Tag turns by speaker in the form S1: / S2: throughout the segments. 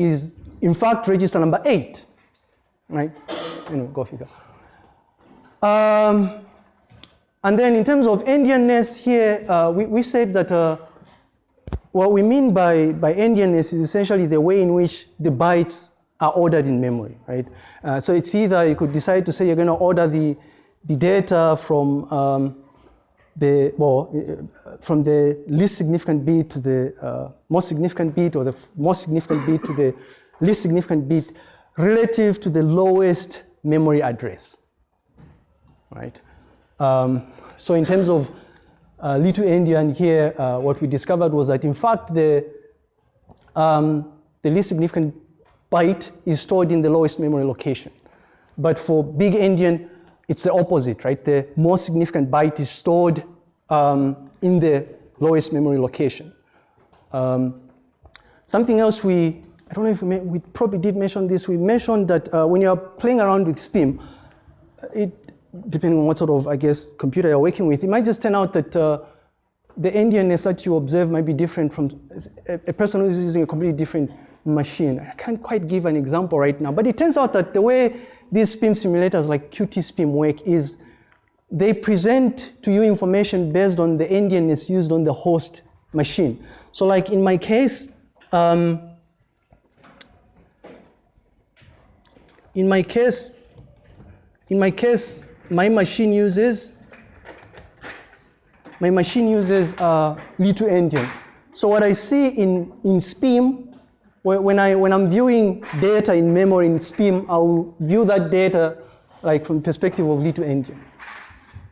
S1: is in fact register number eight, right? Anyway, go figure. Um, and then in terms of endianness here, uh, we, we said that uh, what we mean by, by endianness is essentially the way in which the bytes are ordered in memory, right? Uh, so it's either you could decide to say you're going to order the, the data from um, the, well, uh, from the least significant bit to the uh, most significant bit or the most significant bit to the least significant bit relative to the lowest memory address, right? Um, so in terms of uh, little endian here, uh, what we discovered was that in fact the, um, the least significant byte is stored in the lowest memory location. But for big endian, it's the opposite, right? The most significant byte is stored um, in the lowest memory location. Um, something else we, I don't know if we, we probably did mention this, we mentioned that uh, when you're playing around with SPIM, it, depending on what sort of, I guess, computer you're working with, it might just turn out that uh, the endianness that you observe might be different from a, a person who's using a completely different machine. I can't quite give an example right now, but it turns out that the way these SPIM simulators like QtSpim work is they present to you information based on the endianness used on the host machine. So like in my case, um, in my case, in my case, my machine uses my machine uses uh, little endian. So what I see in, in SPIM, when, I, when I'm viewing data in memory in SPIM, I'll view that data like from the perspective of little endian.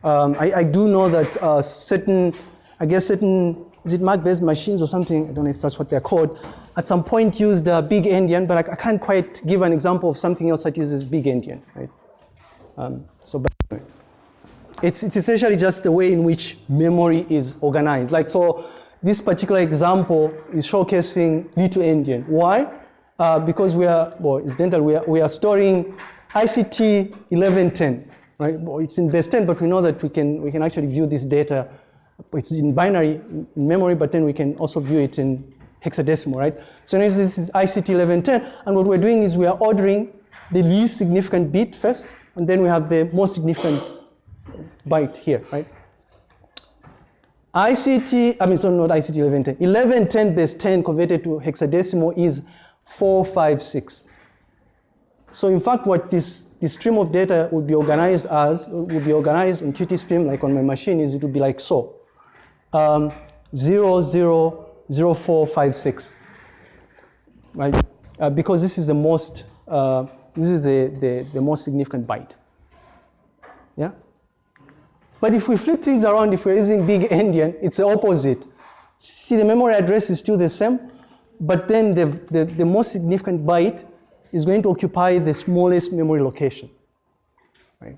S1: Um, I, I, do know that uh, certain, I guess certain, is it MAC-based machines or something, I don't know if that's what they're called, at some point used uh, big endian, but I, I, can't quite give an example of something else that uses big endian, right? Um, so, it's, it's essentially just the way in which memory is organized. Like, so this particular example is showcasing little endian. Why? Uh, because we are, well, incidentally, we are, we are storing ICT 1110, right? Well, it's in base 10, but we know that we can, we can actually view this data. It's in binary in memory, but then we can also view it in hexadecimal, right? So this is ICT 1110, and what we're doing is we are ordering the least significant bit first, and then we have the most significant byte here, right? ICT, I mean, so not ICT 1110. 1110 base 10 converted to hexadecimal is 456. So in fact, what this, this stream of data would be organized as, would be organized on QtSpim, like on my machine, is it would be like so. Um, 000456, right? Uh, because this is the most, uh, this is the, the, the most significant byte. Yeah? But if we flip things around, if we're using big endian, it's the opposite. See, the memory address is still the same, but then the, the, the most significant byte is going to occupy the smallest memory location. Right?